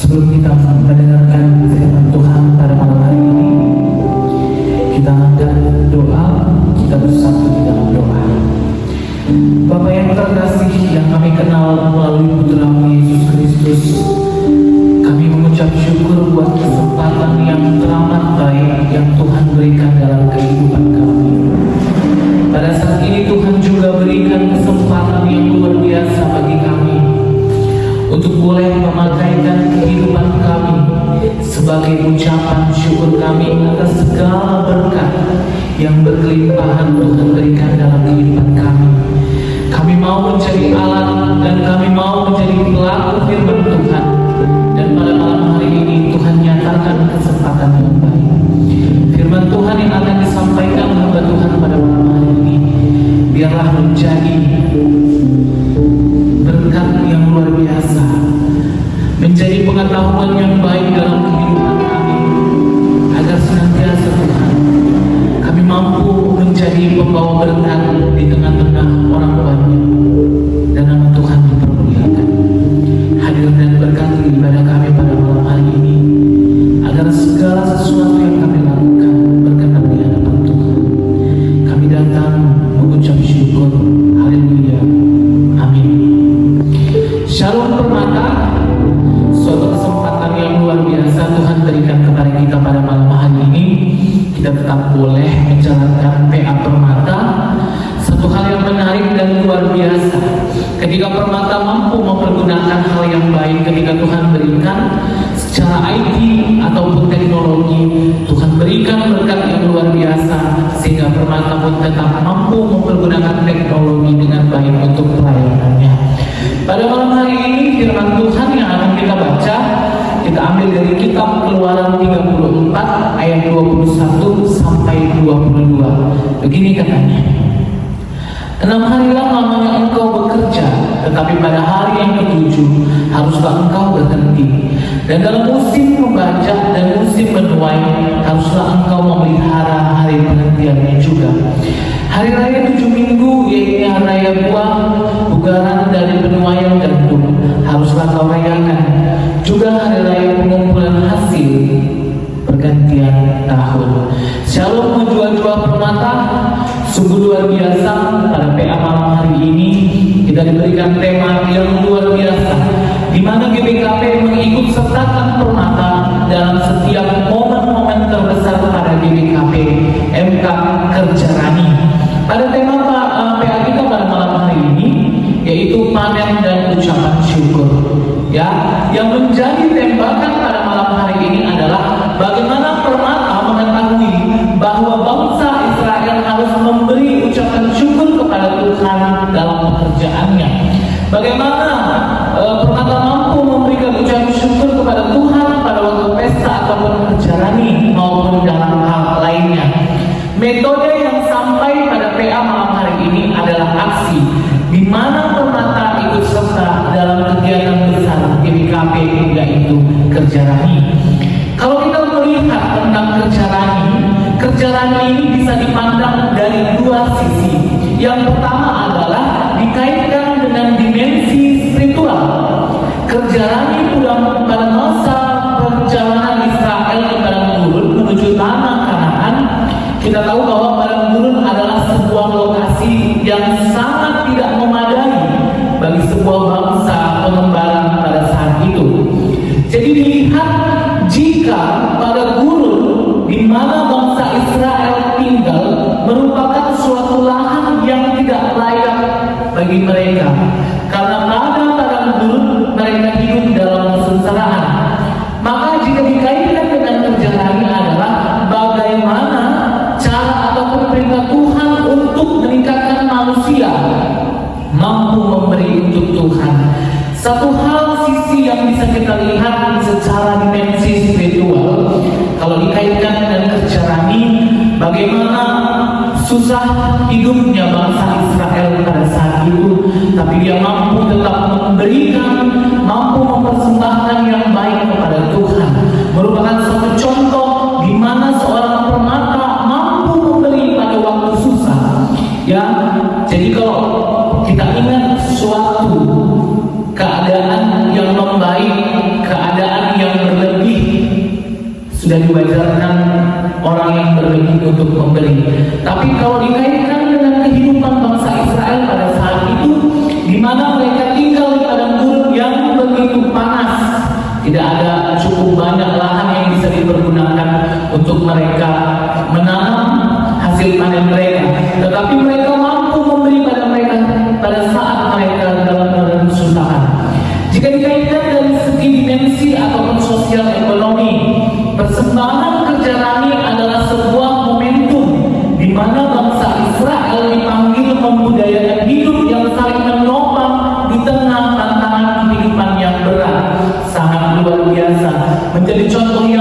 Sebelum kita mendengarkan firman Tuhan pada malam hari ini, kita akan doa, kita bersatu di dalam doa. Bapak yang terkasih yang kami kenal melalui putra Yesus Kristus, kami mengucap syukur buat kesempatan yang teramat baik yang Tuhan berikan dalam kehidupan kami. Pada saat ini Tuhan juga berikan kesempatan yang luar biasa bagi kami untuk boleh sebagai ucapan syukur kami atas segala berkat yang berkelimpahan Tuhan berikan dalam kehidupan kami. Kami mau menjadi alat dan kami mau menjadi pelaku firman Tuhan. Dan pada malam hari ini Tuhan nyatakan Sehingga Permata pun tetap mampu mempergunakan teknologi dengan baik untuk pelayanannya pada malam hari ini firman Tuhan yang akan kita baca kita ambil dari kitab Keluaran 34 ayat 21 sampai 22. Begini katanya. Enam harilah lamanya engkau bekerja, tetapi pada hari yang ketujuh haruslah engkau berhenti. Dan dalam musim membaca dan musim menuai haruslah engkau memelihara hari perhentiannya juga. Hari raya tujuh minggu yaitu hari raya buah, bugaran dari penuaian gandum haruslah kau rayakan. Juga hari raya pengumpulan hasil pergantian tahun. Shalom menjual-jual permata sungguh luar biasa pada PA malam hari ini kita diberikan tema yang luar biasa mana GBKP mengikut sertakan permata bisa dipandang dari dua sisi. Yang Satu hal sisi yang bisa kita lihat secara dimensi spiritual kalau dikaitkan dengan kerja rani bagaimana susah hidupnya bangsa Israel pada saat itu tapi dia mampu tetap memberikan mampu mempersembahkan yang baik kepada Tuhan. Merupakan satu contoh di mana seorang permata mampu memberi pada waktu susah ya sudah diwajarkan orang yang berlebih untuk memberi. Tapi kalau dikaitkan dengan kehidupan bangsa Israel pada saat itu, di mana mereka tinggal di padang gurun yang begitu panas, tidak ada cukup banyak lahan yang bisa dipergunakan untuk mereka menanam hasil panen mereka. Tetapi mereka mampu memberi pada mereka pada saat mereka dalam kesusahan. Jika dikaitkan dari segi dimensi ataupun sosial ekonomi, persembahan kerja rani adalah sebuah momentum di mana bangsa Israel dipanggil membudayakan hidup yang saling menopang di tengah tantangan kehidupan yang berat. Sangat luar biasa. Menjadi contoh yang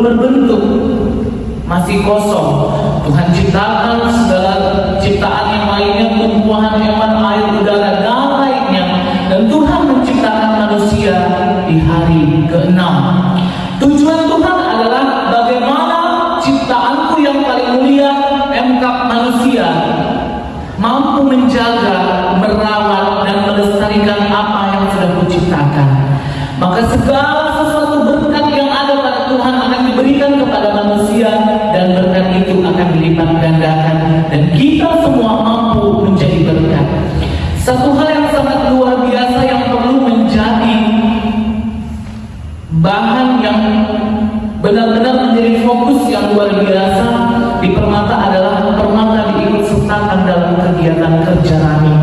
belum berbentuk, masih kosong. Tuhan ciptakan segala ciptaan yang lainnya, tumbuhan, hewan, air, udara, dan lainnya. Dan Tuhan menciptakan manusia di hari ke-6. Tujuan Tuhan adalah bagaimana ciptaanku yang paling mulia, emkap manusia, mampu menjaga, merawat, dan melestarikan apa yang sudah kuciptakan. Maka segala akan dilipat gandakan dan kita semua mampu menjadi berkat. Satu hal yang sangat luar biasa yang perlu menjadi bahan yang benar-benar menjadi fokus yang luar biasa di permata adalah permata diikut sertakan dalam kegiatan kerja rami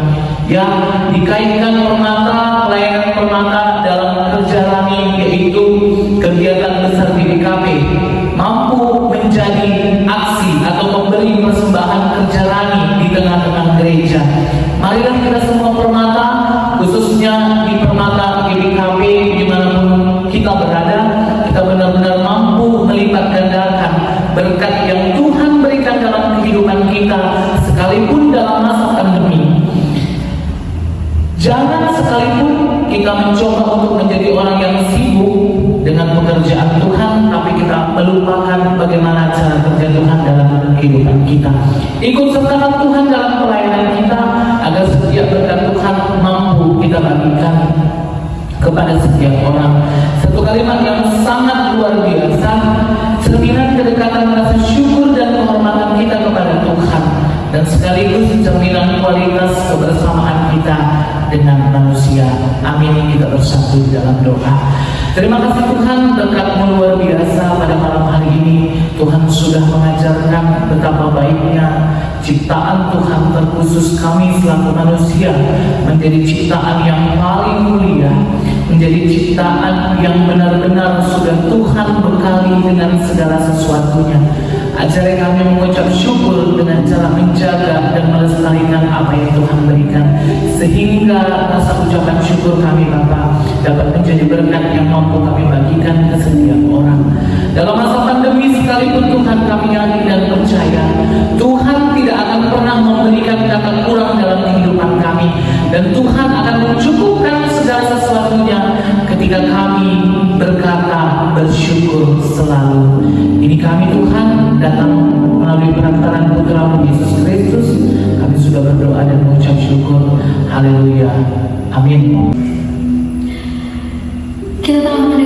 yang dikaitkan permata pelayanan permata dalam kerja rami yaitu kegiatan memberi persembahan kerja di tengah-tengah gereja. Marilah kita semua permata khususnya di permata BPKP di mana pun kita berada kita benar-benar mampu melipat gandakan berkat yang Tuhan berikan dalam kehidupan kita sekalipun dalam masa pandemi. Jangan sekalipun kita mencoba untuk menjadi orang yang sibuk dengan pekerjaan bagaimana cara kerja Tuhan dalam kehidupan kita ikut sertakan Tuhan dalam pelayanan kita agar setiap berkat Tuhan mampu kita bagikan kepada setiap orang. Satu kalimat yang sangat luar biasa, cerminan kedekatan rasa syukur dan penghormatan kita kepada Tuhan dan sekaligus cerminan kualitas kebersamaan kita dengan manusia. Amin. Kita bersatu dalam doa. Terima kasih Tuhan berkatmu luar biasa pada malam hari ini Tuhan sudah mengajarkan betapa baiknya ciptaan Tuhan terkhusus kami selaku manusia menjadi ciptaan yang paling mulia menjadi ciptaan yang benar-benar sudah Tuhan bekali dengan segala sesuatunya Ajari kami mengucap syukur dengan cara menjaga dan melestarikan apa yang Tuhan berikan. Sehingga rasa ucapan syukur kami Bapa dapat menjadi berkat yang mampu kami bagikan ke setiap orang. Dalam masa pandemi sekalipun Tuhan kami yakin dan percaya Tuhan tidak akan pernah memberikan kata kurang dalam kehidupan kami. Dan Tuhan akan mencukupkan segala sesuatunya ketika kami berkata bersyukur selalu Ini kami Tuhan datang melalui perantaran putramu Yesus Kristus. Kami sudah berdoa dan mengucap syukur. Haleluya. Amin. Kita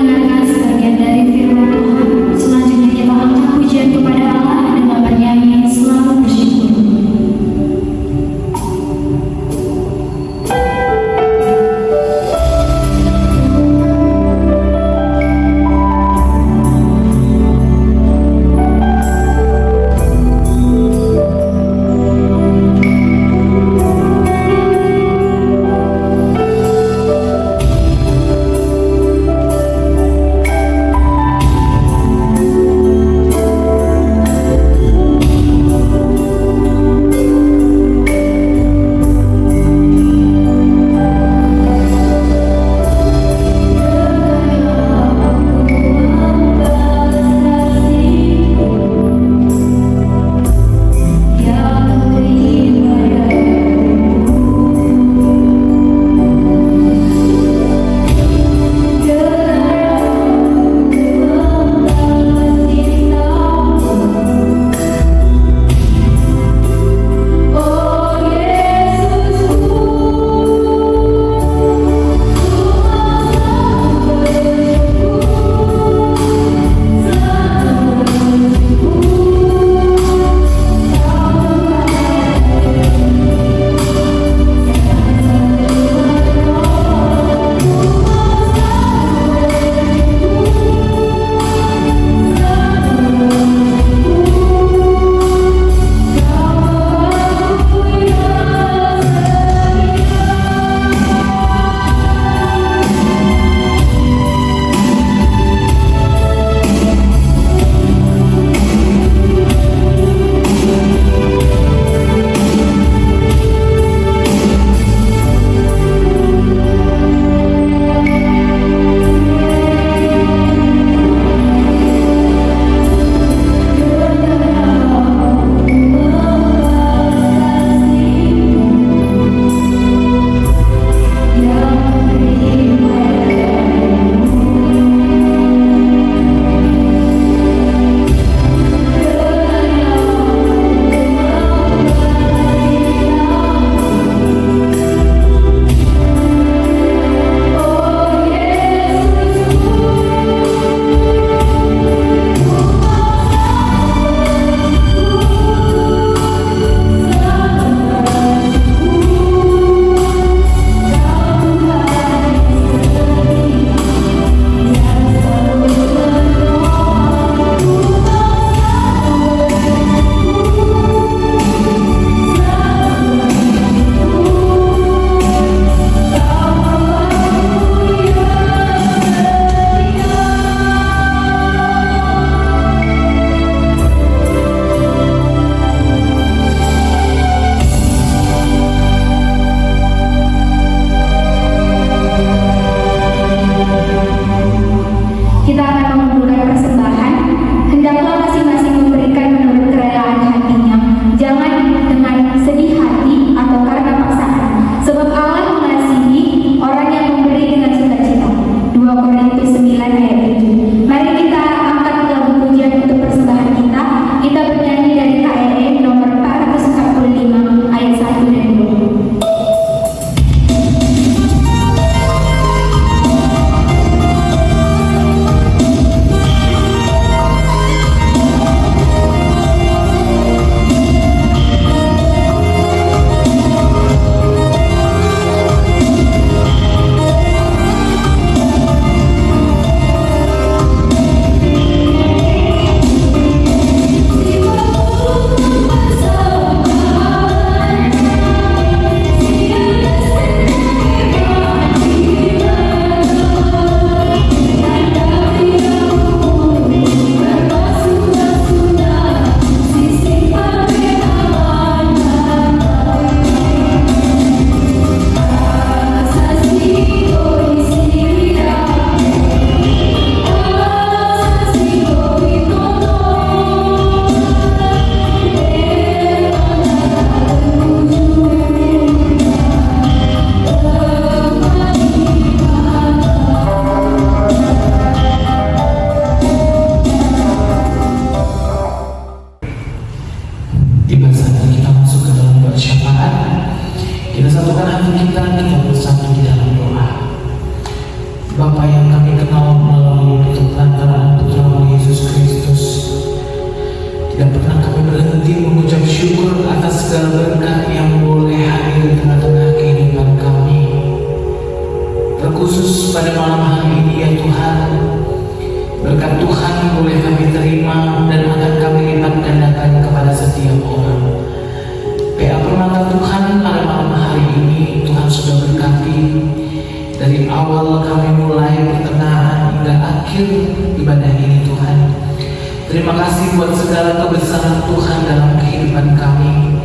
Terima kasih buat segala kebesaran Tuhan dalam kehidupan kami.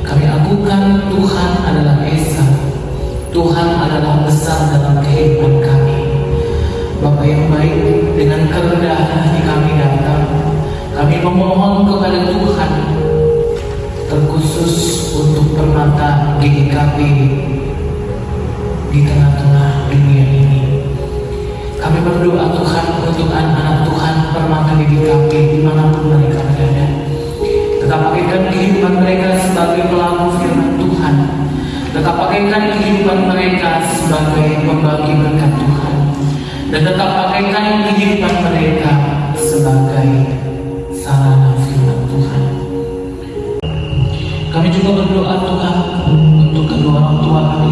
Kami akukan Tuhan adalah Esa. Tuhan adalah besar dalam kehidupan kami. Bapak yang baik, dengan kerendahan hati kami datang. Kami memohon kepada Tuhan, terkhusus untuk permata gigi kami di tengah-tengah dunia ini. Kami berdoa Tuhan untuk anak-anak Tuhan pertama di dipakai di mana pun mereka berada. Tetap pakaikan kehidupan mereka sebagai pelaku firman Tuhan. Tetap pakaikan kehidupan mereka sebagai pembagi berkat Tuhan. Dan tetap pakaikan kehidupan mereka sebagai sarana firman Tuhan. Kami juga berdoa Tuhan untuk kedua orang tua kami